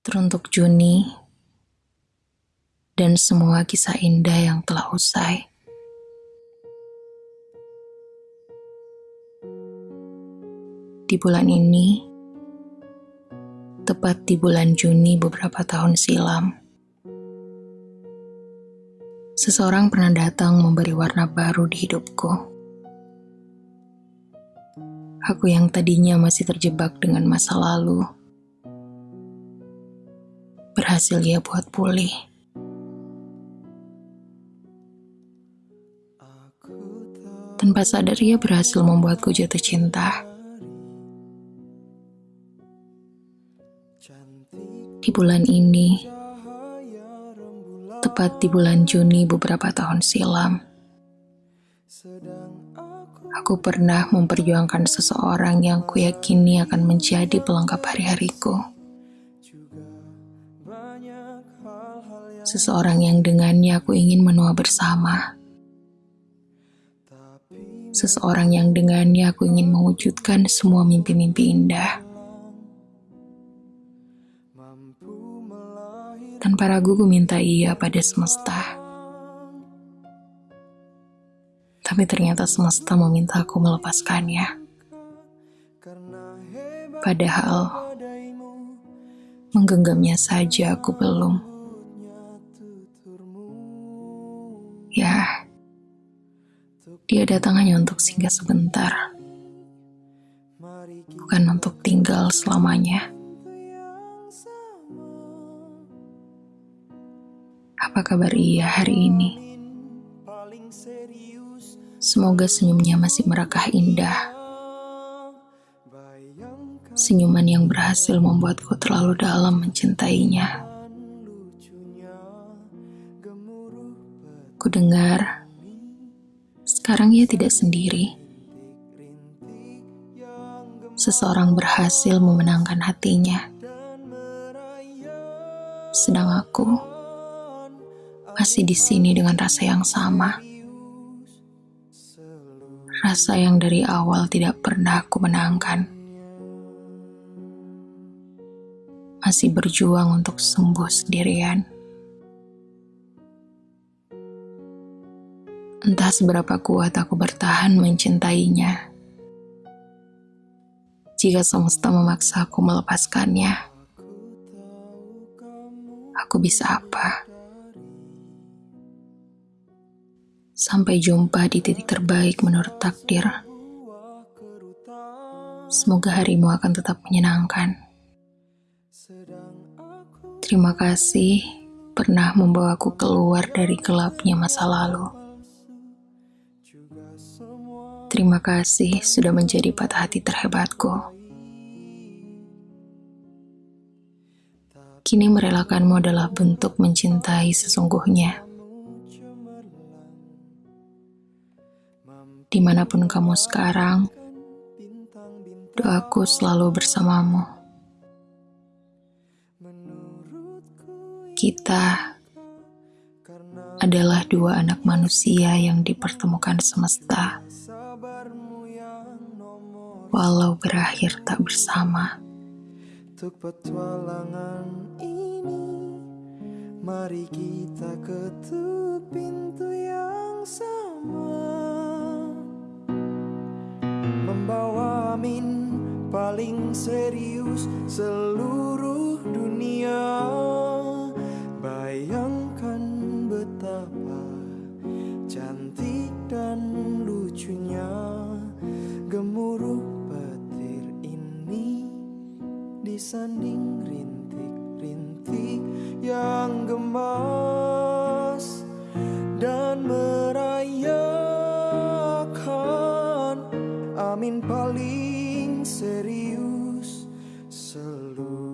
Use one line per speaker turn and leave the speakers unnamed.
Teruntuk Juni dan semua kisah indah yang telah usai. Di bulan ini, tepat di bulan Juni beberapa tahun silam, seseorang pernah datang memberi warna baru di hidupku. Aku yang tadinya masih terjebak dengan masa lalu, berhasil ia buat pulih. Tanpa sadar ia berhasil membuatku jatuh cinta. Di bulan ini, tepat di bulan Juni beberapa tahun silam, aku pernah memperjuangkan seseorang yang kuyakini akan menjadi pelengkap hari-hariku. Seseorang yang dengannya aku ingin menua bersama. Seseorang yang dengannya aku ingin mewujudkan semua mimpi-mimpi indah. Tanpa ragu ku minta iya pada semesta. Tapi ternyata semesta meminta aku melepaskannya. Padahal menggenggamnya saja aku belum. Dia datang hanya untuk singgah sebentar, bukan untuk tinggal selamanya. Apa kabar ia hari ini? Semoga senyumnya masih merekah indah. Senyuman yang berhasil membuatku terlalu dalam mencintainya. Ku dengar, sekarang ia tidak sendiri. Seseorang berhasil memenangkan hatinya. Sedang aku masih di sini dengan rasa yang sama. Rasa yang dari awal tidak pernah aku menangkan. Masih berjuang untuk sembuh sendirian. Entah seberapa kuat aku bertahan mencintainya. Jika semesta memaksa aku melepaskannya, aku bisa apa? Sampai jumpa di titik terbaik menurut takdir. Semoga harimu akan tetap menyenangkan. Terima kasih pernah membawaku keluar dari gelapnya masa lalu. Terima kasih sudah menjadi patah hati terhebatku. Kini merelakanmu adalah bentuk mencintai sesungguhnya. Di mana pun kamu sekarang, doaku selalu bersamamu. Kita adalah dua anak manusia yang dipertemukan semesta walau berakhir tak bersama. Untuk petualangan ini, mari kita ketuk pintu yang sama. Membawa min paling serius seluruh dunia. Disanding rintik-rintik yang gemas dan merayakan amin paling serius seluruh